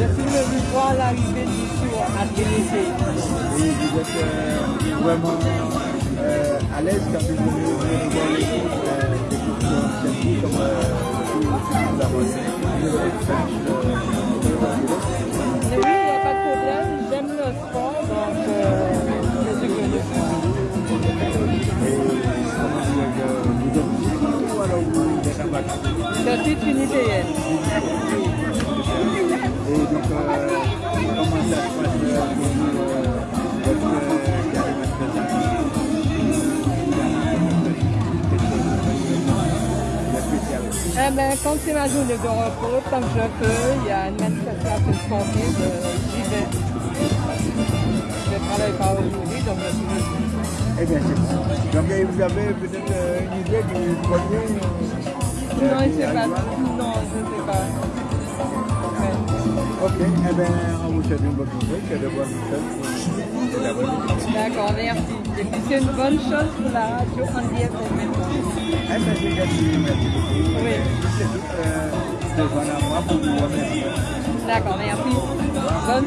à l'arrivée du tour à Et vous êtes euh, vraiment euh, à l'aise quand vous venez voir les euh, comme euh, nous avons euh, oui, il n'y a pas de problème. J'aime le sport, donc euh, c'est ce que je fais. Et comment dire, euh, vous êtes ici ou alors vous êtes en vacances Je suis. Eh ben, quand c'est ma journée de repos, comme je peux, il y a une manifestation sportive, j'y vais. Je ne travaille pas aujourd'hui, donc je suis. Eh bien, c'est. Donc, vous avez peut-être euh, une idée du premier euh, Non, je ne sais pas. Non, je ne sais pas. Ouais. Ok, eh bien, on vous souhaite une bonne journée, que de bonnes choses. D'accord, merci. Et puis c'est une bonne chose pour la radio en DFM Oui. D'accord, merci. Bonne